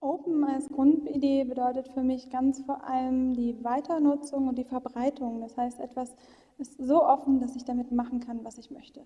Open als Grundidee bedeutet für mich ganz vor allem die Weiternutzung und die Verbreitung. Das heißt, etwas ist so offen, dass ich damit machen kann, was ich möchte.